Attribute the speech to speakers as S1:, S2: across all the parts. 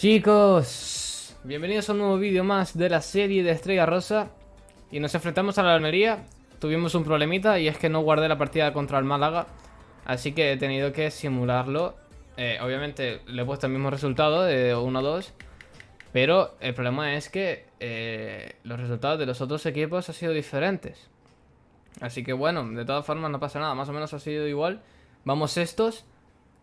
S1: Chicos, bienvenidos a un nuevo vídeo más de la serie de Estrella Rosa. Y nos enfrentamos a la Almería. Tuvimos un problemita y es que no guardé la partida contra el Málaga. Así que he tenido que simularlo. Eh, Obviamente le he puesto el mismo resultado de 1-2 Pero el problema es que eh, los resultados de los otros equipos han sido diferentes. Así que bueno, de todas formas no pasa nada, más o menos ha sido igual. Vamos estos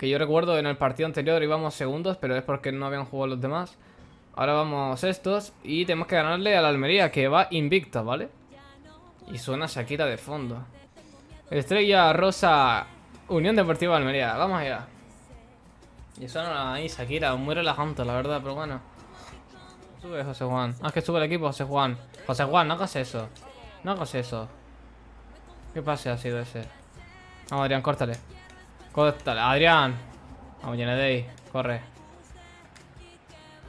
S1: que yo recuerdo en el partido anterior íbamos segundos, pero es porque no habían jugado los demás. Ahora vamos estos y tenemos que ganarle a la Almería, que va invicta, ¿vale? Y suena Shakira de fondo. Estrella Rosa, Unión Deportiva Almería. Vamos allá. Y suena ahí Shakira, muy relajante, la verdad, pero bueno. Sube José Juan. Ah, que sube el equipo José Juan. José Juan, no hagas eso. No hagas eso. ¿Qué pase ha sido ese? Vamos, Adrián, córtale. Adrián. Vamos, ahí, corre.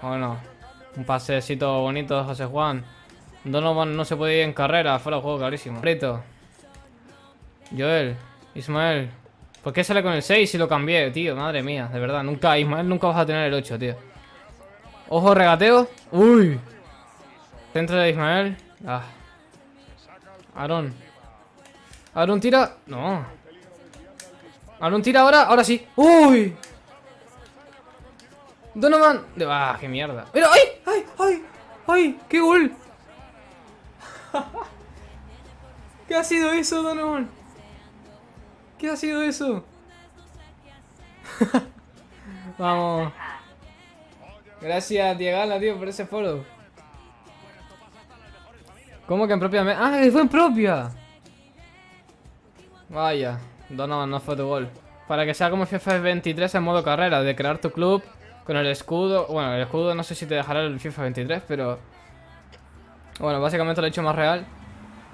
S1: Bueno, un pasecito bonito de José Juan. Donovan no se puede ir en carrera, fuera de juego, clarísimo. Rito. Joel, Ismael. ¿Por qué sale con el 6 si lo cambié, tío? Madre mía, de verdad. Nunca, Ismael, nunca vas a tener el 8, tío. Ojo, regateo. Uy. Centro de Ismael. Ah. Aaron. Aaron tira. No. Aaron tira ahora, ahora sí. ¡Uy! Donovan. ¡Ah, qué mierda! ¡Pero, ay! ¡Ay! ¡Ay! ¡Ay! ¡Qué gol! ¿Qué ha sido eso, Donovan? ¿Qué ha sido eso? Vamos. Gracias, Diegala, tío, por ese follow. ¿Cómo que en propia? ¡Ah, fue en propia! Vaya. Donovan no fue tu gol. Para que sea como FIFA 23 en modo carrera, de crear tu club con el escudo. Bueno, el escudo no sé si te dejará el FIFA 23, pero... Bueno, básicamente lo he hecho más real.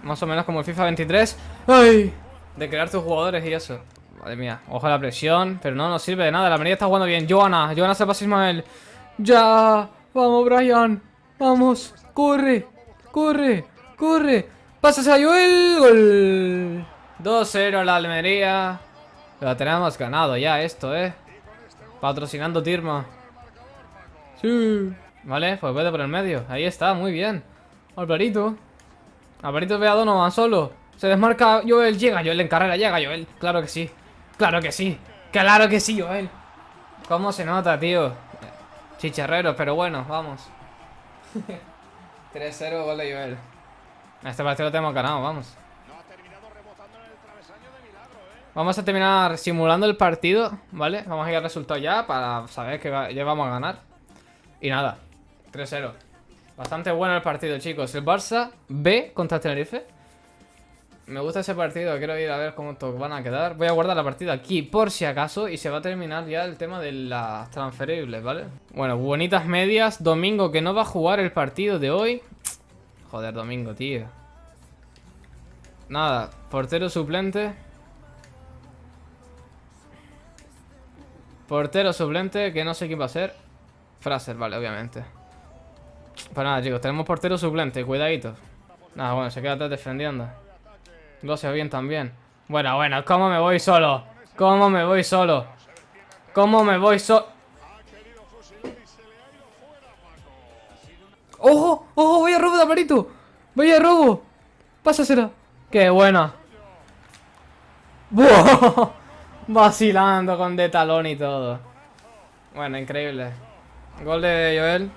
S1: Más o menos como el FIFA 23. ¡Ay! De crear tus jugadores y eso. Madre mía, ojo a la presión. Pero no nos sirve de nada, la María está jugando bien. Joana, Joana se pasa Ismael. ¡Ya! ¡Vamos, Brian! ¡Vamos! ¡Corre! ¡Corre! ¡Corre! ¡Pasas a Joel! ¡Gol! 2-0 la Almería. Lo tenemos ganado ya esto, ¿eh? Patrocinando Tirma. Sí. Vale, pues vete por el medio. Ahí está, muy bien. Alvarito. Alvarito ve a Donovan solo. Se desmarca Joel. Llega Joel en carrera. Llega Joel. Claro que sí. Claro que sí. Claro que sí, Joel. ¿Cómo se nota, tío? Chicharrero, pero bueno, vamos. 3-0 gol de Joel. Este partido lo tenemos ganado, vamos. Vamos a terminar simulando el partido, ¿vale? Vamos a ir al resultado ya para saber que ya vamos a ganar. Y nada, 3-0. Bastante bueno el partido, chicos. El Barça B contra Tenerife. Me gusta ese partido, quiero ir a ver cómo van a quedar. Voy a guardar la partida aquí por si acaso y se va a terminar ya el tema de las transferibles, ¿vale? Bueno, bonitas medias. Domingo que no va a jugar el partido de hoy. Joder, Domingo, tío. Nada, portero suplente. Portero suplente, que no sé quién va a ser. Fraser, vale, obviamente. Pues nada, chicos, tenemos portero suplente, cuidadito. Nada, bueno, se queda atrás defendiendo. Lo hace bien también. Bueno, bueno, ¿cómo me voy solo? ¿Cómo me voy solo? ¿Cómo me voy solo? ¡Ojo! ¡Ojo! ¡Vaya robo de aparito! ¡Vaya robo! ¡Pásasela! ¡Qué buena! ¡Buah! Vacilando con de talón y todo. Bueno, increíble. Gol de Joel.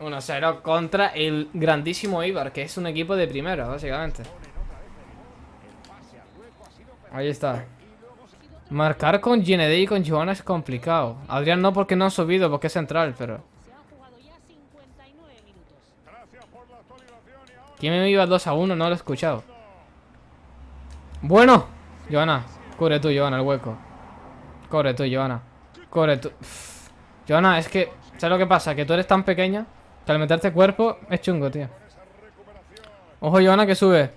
S1: 1-0 contra el grandísimo Ibar, que es un equipo de primera, básicamente. Ahí está. Marcar con GND y con Joana es complicado. Adrián no porque no ha subido, porque es central, pero... ¿Quién me iba 2 a 1? No lo he escuchado. Bueno. Joana, cubre tú, Joana, el hueco. Corre tú, Joana. Corre tú. Joana, es que... ¿Sabes lo que pasa? Que tú eres tan pequeña que al meterte cuerpo es chungo, tío. Ojo, Joana, que sube.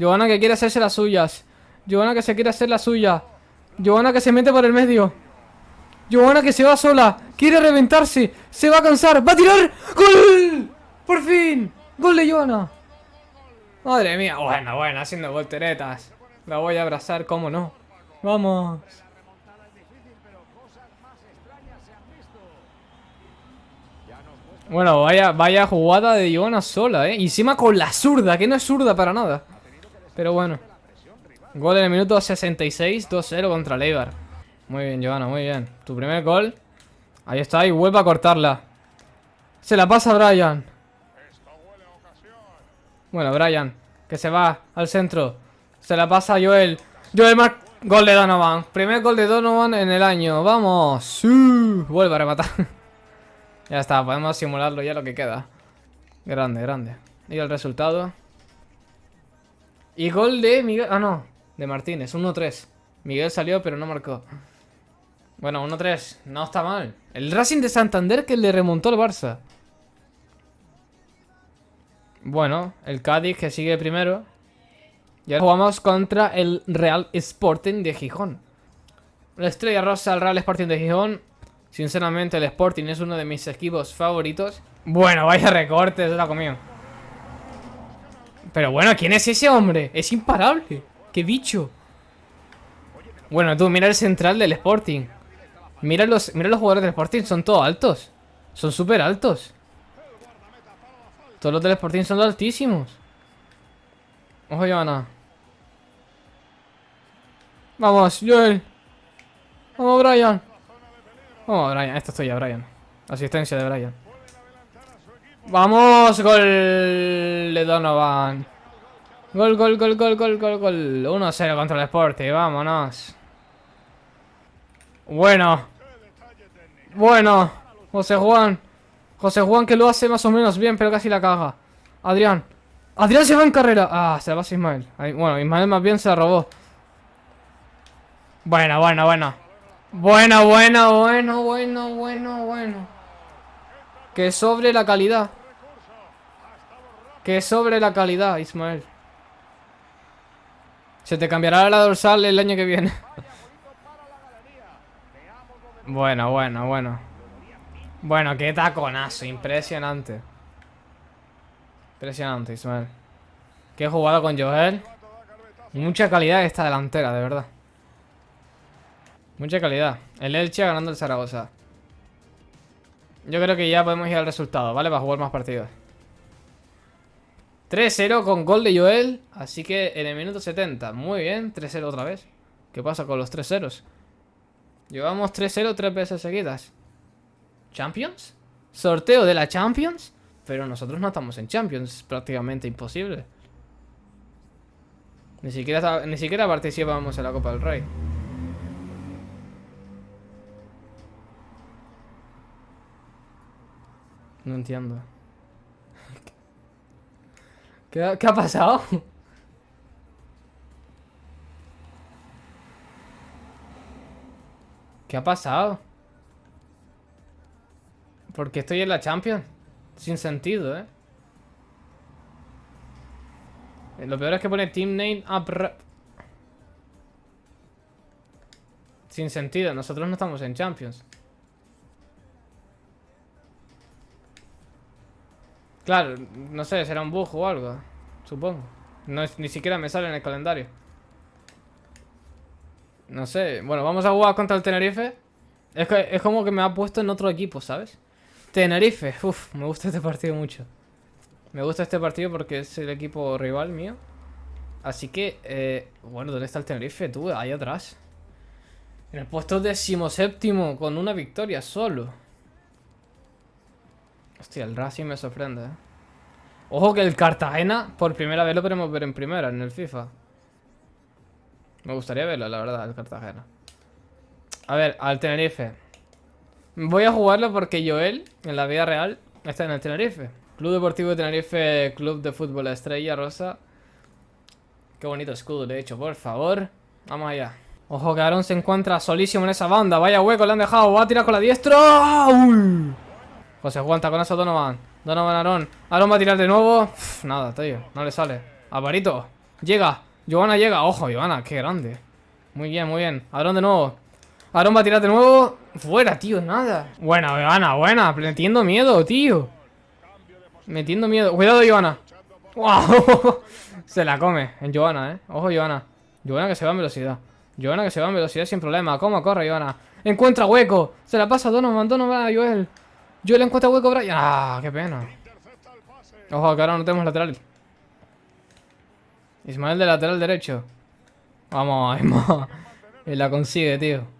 S1: Joana, que quiere hacerse las suyas. Joana, que se quiere hacer la suya. Joana, que se mete por el medio. Joana, que se va sola. Quiere reventarse. Se va a cansar. ¡Va a tirar! ¡Gol! ¡Por fin! ¡Gol de Joana! Madre mía. Bueno, bueno, haciendo volteretas. La voy a abrazar, ¿cómo no? ¡Vamos! Bueno, vaya, vaya jugada de Joana sola, ¿eh? Y encima con la zurda, que no es zurda para nada. Pero bueno. Gol en el minuto 66, 2-0 contra Leibar. Muy bien, Joana, muy bien. Tu primer gol. Ahí está, y vuelve a cortarla. Se la pasa a Brian. Bueno, Brian, que se va al centro. Se la pasa a Joel. Joel Mark. Gol de Donovan. Primer gol de Donovan en el año. Vamos. Sí. Vuelve a rematar. ya está, podemos simularlo ya lo que queda. Grande, grande. Y el resultado. Y gol de Miguel. Ah, no. De Martínez. 1-3. Miguel salió, pero no marcó. Bueno, 1-3. No está mal. El Racing de Santander que le remontó el Barça. Bueno, el Cádiz que sigue primero. Y ahora jugamos contra el Real Sporting de Gijón. La estrella rosa al Real Sporting de Gijón. Sinceramente, el Sporting es uno de mis equipos favoritos. Bueno, vaya recorte, se la comió. Pero bueno, ¿quién es ese hombre? Es imparable. ¡Qué bicho! Bueno, tú, mira el central del Sporting. Mira los, mira los jugadores del Sporting, son todos altos. Son súper altos. Todos los del Sporting son altísimos. Ojo, Joana. Vamos, Joel. Vamos, Brian. Vamos, Brian. Esto estoy ya, Brian. Asistencia de Brian. Vamos, gol de Donovan. Gol, gol, gol, gol, gol, gol, gol. 1-0 contra el Sporting. Vámonos. Bueno. Bueno. José Juan. José Juan que lo hace más o menos bien, pero casi la caga. Adrián. Adrián se va en carrera. Ah, se la pasa Ismael. bueno, Ismael más bien se la robó. Bueno, bueno, bueno. Bueno, bueno, bueno, bueno, bueno, bueno. Que sobre la calidad. Que sobre la calidad, Ismael. Se te cambiará la dorsal el año que viene. bueno, bueno, bueno. Bueno, qué taconazo. Impresionante. Impresionante, Ismael. Qué jugado con Joel. Mucha calidad esta delantera, de verdad. Mucha calidad. El Elche ganando el Zaragoza. Yo creo que ya podemos ir al resultado, ¿vale? Para jugar más partidos. 3-0 con gol de Joel. Así que en el minuto 70. Muy bien, 3-0 otra vez. ¿Qué pasa con los 3 ceros? Llevamos 3-0 tres veces seguidas. ¿Champions? ¿Sorteo de la Champions? Pero nosotros no estamos en Champions, es prácticamente imposible. Ni siquiera, ni siquiera participamos en la Copa del Rey. No entiendo. ¿Qué ¿Qué ha pasado? ¿Qué ha pasado? Porque estoy en la Champions. Sin sentido, ¿eh? Lo peor es que pone Team Name Up... Sin sentido, nosotros no estamos en Champions. Claro, no sé, será un bug o algo. Supongo. No ni siquiera me sale en el calendario. No sé. Bueno, vamos a jugar contra el Tenerife. Es, que, es como que me ha puesto en otro equipo, ¿sabes? Tenerife. Uf, me gusta este partido mucho. Me gusta este partido porque es el equipo rival mío. Así que, eh, bueno, ¿dónde está el Tenerife? Tú, ahí atrás. En el puesto decimoséptimo, con una victoria solo. Hostia, el Racing me sorprende, ¿eh? Ojo que el Cartagena, por primera vez lo podemos ver en primera, en el FIFA. Me gustaría verlo, la verdad, el Cartagena. A ver, al Tenerife. Voy a jugarlo porque Joel, en la vida real, está en el Tenerife. Club Deportivo de Tenerife, Club de Fútbol Estrella Rosa. Qué bonito escudo, de hecho, por favor. Vamos allá. Ojo que Aaron se encuentra solísimo en esa banda. Vaya hueco, le han dejado. Va a tirar con la diestra. ¡Uy! José aguanta con eso Donovan. Donovan Aaron. Aaron va a tirar de nuevo. nada, tío. No le sale. Alvarito. Llega. Giovanna llega. Ojo, Giovanna. Qué grande. Muy bien, muy bien. Aaron de nuevo. Aaron va a tirar de nuevo. Fuera, tío, nada. Buena, Giovanna, buena. Metiendo miedo, tío. Metiendo miedo. Cuidado, Giovanna. ¡Wow! Se la come en Giovanna, ¿eh? Ojo, Giovanna. Giovanna que se va en velocidad. Giovanna que se va en velocidad sin problema. ¿Cómo corre, Giovanna? Encuentra hueco. Se la pasa a Donovan. Donovan a Joel. Yo le encuentro hueco, Brian. Ah, qué pena. Ojo, que ahora no tenemos lateral. Ismael de lateral derecho. Vamos, Ismael. Y la consigue, tío.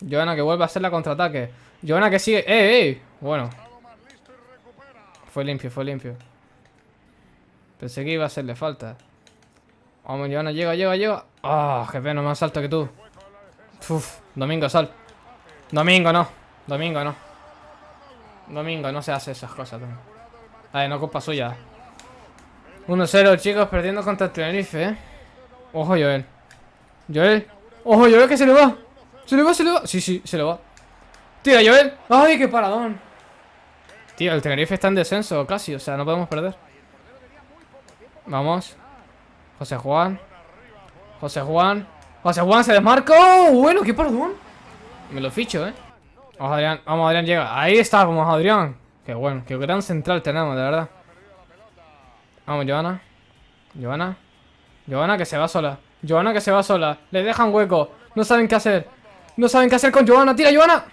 S1: Joana que vuelve a hacer la contraataque. Joana que sigue. ¡Eh, eh! Bueno. Fue limpio, fue limpio. Pensé que iba a hacerle falta. Vamos, Joana, llega, llega, llega. ¡Ah! qué pena, más alto que tú! Uf, Domingo, sal. Domingo, no. Domingo, no. Domingo, no se hace esas cosas también. Ay, no culpa suya. 1-0, chicos, perdiendo contra el Tenerife, ¿eh? Ojo, Joel. Joel. Ojo, Joel, que se le va. Se le va, se le va. Sí, sí, se le va. Tira, Joel. Ay, qué paradón. Tío, el Tenerife está en descenso casi, o sea, no podemos perder. Vamos. José Juan. José Juan. José Juan se desmarca. ¡Oh! Bueno, qué paradón. Me lo ficho, ¿eh? Vamos, Adrián. Vamos, Adrián, llega. Ahí está, vamos, Adrián. Qué bueno, qué gran central tenemos, de verdad. Vamos, Joana. Joana. Joana que se va sola. Joana que se va sola. Le dejan hueco. No saben qué hacer. No saben qué hacer con Joana. ¡Tira, Joana!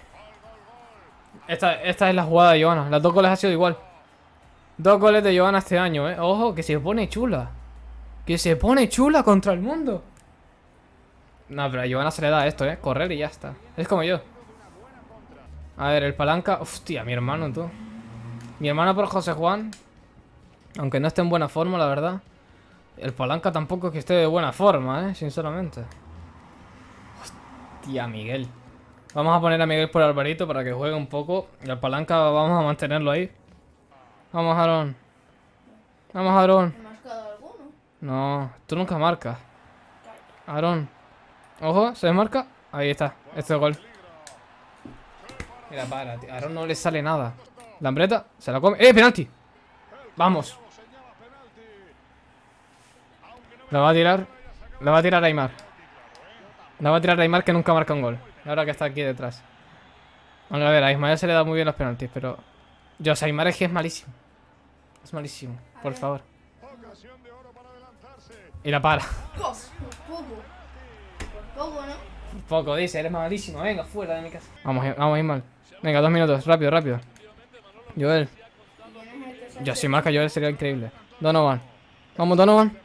S1: Esta, esta es la jugada de Joana. Las dos goles ha sido igual. Dos goles de Joana este año, ¿eh? Ojo, que se pone chula. Que se pone chula contra el mundo. No, pero a Joana se le da esto, ¿eh? Correr y ya está. Es como yo. A ver, el palanca... Hostia, mi hermano, tú. Mi hermano por José Juan. Aunque no esté en buena forma, la verdad. El palanca tampoco es que esté de buena forma, ¿eh? Sinceramente. Hostia, Miguel. Vamos a poner a Miguel por Alvarito para que juegue un poco. Y al palanca vamos a mantenerlo ahí. Vamos, Aaron. Vamos,
S2: marcado alguno?
S1: No, tú nunca marcas. Aaron. Ojo, se desmarca. Ahí está. Este es gol. Mira, para, tío. Aaron no le sale nada. Lambreta, se la come. ¡Eh, penalti! Vamos. La va a tirar. La va a tirar Aymar. La va a tirar Aymar que nunca marca un gol. Ahora que está aquí detrás. Bueno, a ver, a Ismael se le da muy bien los penaltis, pero... Yo, Aymar es que es malísimo. Es malísimo, por favor. Y la para.
S2: Por poco. Por poco, ¿no?
S1: Poco, dice, eres malísimo. Venga, fuera de mi casa. Vamos, vamos, Ismael. Venga, dos minutos, rápido, rápido. Joel.
S2: ¿Quién es el que se
S1: Ya, si marca Joel sería increíble. Donovan. Vamos, Donovan.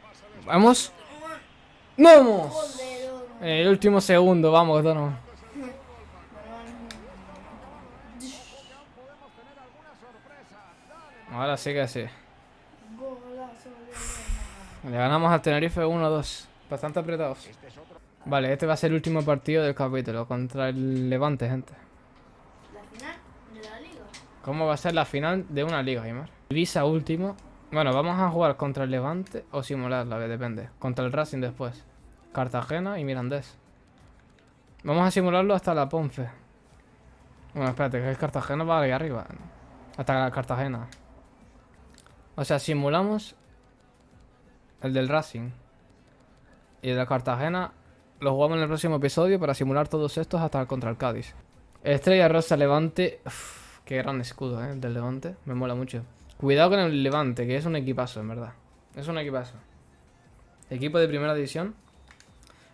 S1: Vamos. ¡Vamos!
S2: Oh,
S1: El último segundo, vamos, Donovan. Ahora sí que sí. Le ganamos al Tenerife 1-2. Bastante apretados. Vale, este va a ser el último partido del capítulo contra el Levante, gente.
S2: La final de la liga.
S1: ¿Cómo va a ser la final de una liga, Aymar? Visa último. Bueno, vamos a jugar contra el Levante o simularla, que depende. Contra el Racing después. Cartagena y Mirandés. Vamos a simularlo hasta la Ponce. Bueno, espérate, que el Cartagena va ahí arriba. Hasta Cartagena. O sea, simulamos el del Racing. Y el de Cartagena lo jugamos en el próximo episodio para simular todos estos hasta contra el Cádiz. Estrella Rosa Levante. Uf, qué gran escudo, ¿eh? El del Levante. Me mola mucho. Cuidado con el Levante, que es un equipazo, en verdad. Es un equipazo. Equipo de primera división.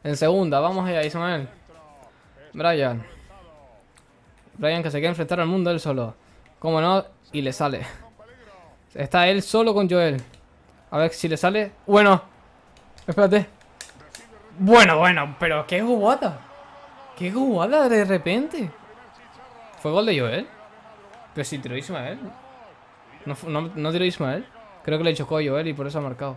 S1: En segunda, vamos allá, Ismael. Brian. Brian que se quiere enfrentar al mundo él solo. Como no, y le sale. Está él solo con Joel. A ver si le sale. Bueno. Espérate. Bueno, bueno, pero qué jugada. Qué jugada de repente. ¿Fue gol de Joel? Pero si tiró Ismael. ¿No, no, no tiró Ismael? Creo que le chocó a Joel y por eso ha marcado.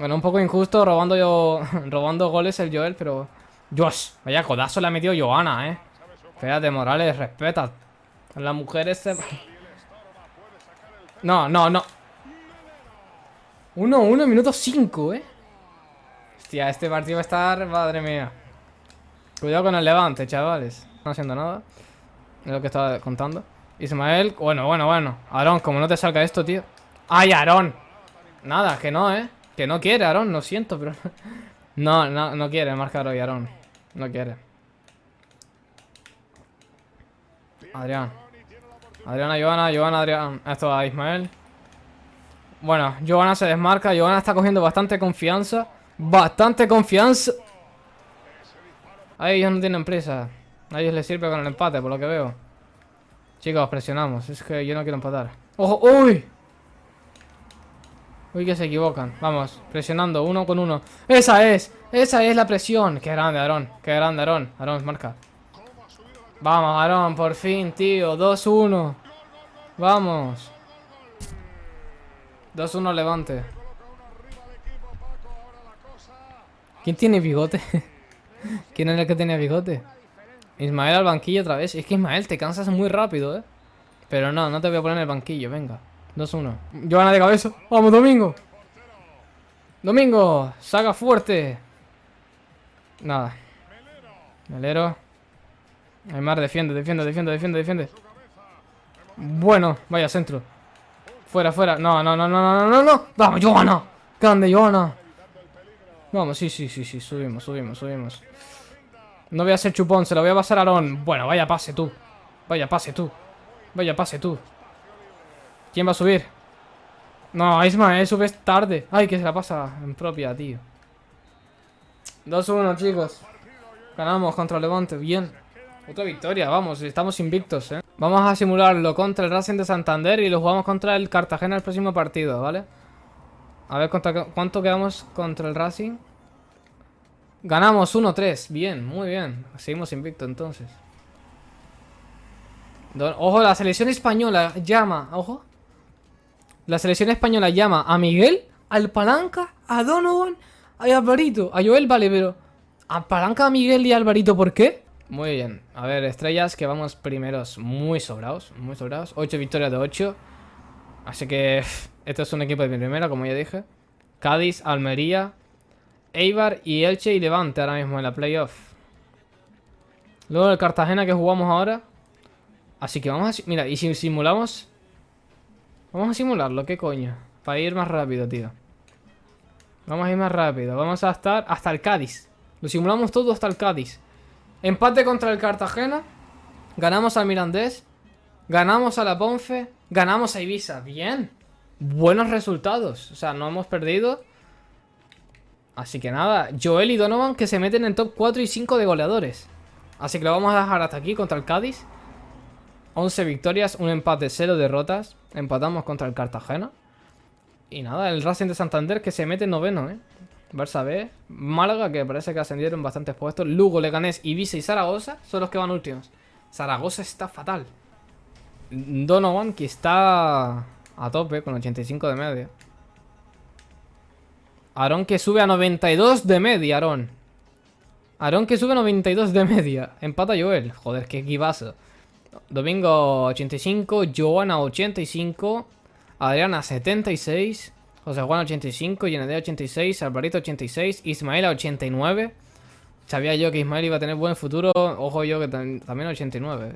S1: Bueno, un poco injusto robando yo robando goles el Joel, pero... Dios, vaya codazo le ha metido Joana, eh. Espérate, Morales, respeta. Las mujeres se... No, no, no. 1-1, minuto 5, eh. Hostia, este partido va a estar... Madre mía. Cuidado con el levante, chavales. No haciendo nada. Es lo que estaba contando. Ismael, bueno, bueno, bueno. Aarón, como no te salga esto, tío. ¡Ay, Aarón! Nada, que no, ¿eh? Que no quiere, Aarón, lo siento, pero... No, no, no quiere marcar hoy, Aarón. No quiere. Adrián. Adriana, Joana, Joana, Adrián. Esto a Ismael. Bueno, Joana se desmarca. Joana está cogiendo bastante confianza. Bastante confianza. A ellos no tienen prisa. A ellos les sirve con el empate, por lo que veo. Chicos, presionamos. Es que yo no quiero empatar. ¡Ojo! ¡Uy! Uy, que se equivocan. Vamos, presionando uno con uno. ¡Esa es! ¡Esa es la presión! ¡Qué grande, Aarón! ¡Qué grande, Aarón! Aarón, marca. Vamos, Aarón, por fin, tío. 2-1. Vamos. 2-1 levante. ¿Quién tiene bigote? ¿Quién es el que tenía bigote? Ismael al banquillo otra vez. Es que Ismael, te cansas muy rápido, ¿eh? Pero no, no te voy a poner en el banquillo, venga. 2-1. Joana de cabeza. ¡Vamos, Domingo! ¡Domingo! ¡Saga fuerte! Nada. Melero. Aymar, defiende, defiende, defiende, defiende, defiende. Bueno, vaya centro. Fuera, fuera. No, no, no, no, no, no, no. Vamos, Joana. Grande, Joana. Vamos, sí, sí, sí, sí. Subimos, subimos, subimos. No voy a ser chupón, se lo voy a pasar a Aaron. Bueno, vaya pase tú. Vaya pase tú. Vaya pase tú. ¿Quién va a subir? No, Ismael, subes tarde. Ay, que se la pasa en propia, tío. 2-1, chicos. Ganamos contra Levante, bien. Otra victoria, vamos, estamos invictos, ¿eh? Vamos a simularlo contra el Racing de Santander y lo jugamos contra el Cartagena el próximo partido, ¿vale? A ver cuánto quedamos contra el Racing. Ganamos 1-3, bien, muy bien. Seguimos invictos entonces. Ojo, la selección española llama, ojo. La selección española llama a Miguel, al Palanca, a Donovan, a Alvarito. A Joel, vale, pero... A Palanca, a Miguel y a Alvarito, ¿por qué? Muy bien. A ver, estrellas que vamos primeros muy sobrados. Muy sobrados. 8 victorias de 8. Así que... Esto es un equipo de mi primera, como ya dije. Cádiz, Almería, Eibar y Elche y Levante ahora mismo en la playoff. Luego el Cartagena que jugamos ahora. Así que vamos a... Mira, y si simulamos... Vamos a simularlo, ¿qué coño? Para ir más rápido, tío. Vamos a ir más rápido. Vamos a estar hasta el Cádiz. Lo simulamos todo hasta el Cádiz. Empate contra el Cartagena. Ganamos al Mirandés. Ganamos a la Ponfe. Ganamos a Ibiza. Bien. Buenos resultados. O sea, no hemos perdido. Así que nada. Joel y Donovan que se meten en top 4 y 5 de goleadores. Así que lo vamos a dejar hasta aquí contra el Cádiz. 11 victorias, un empate, 0 derrotas. Empatamos contra el Cartagena. Y nada, el Racing de Santander que se mete en noveno, ¿eh? Barça B, Málaga, que parece que ascendieron bastantes puestos. Lugo, Leganés, Ibiza y Zaragoza son los que van últimos. Zaragoza está fatal. Donovan, que está a tope con 85 de media. Aarón que sube a 92 de media, Aarón. Aarón que sube a 92 de media. Empata Joel. Joder, qué equipazo. Domingo 85, Joana 85, Adriana 76, José Juan 85, Yenedea 86, Alvarito 86, Ismael 89. Sabía yo que Ismael iba a tener buen futuro, ojo yo que también 89.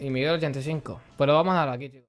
S1: Y Miguel 85. Pero vamos a dar aquí, chicos.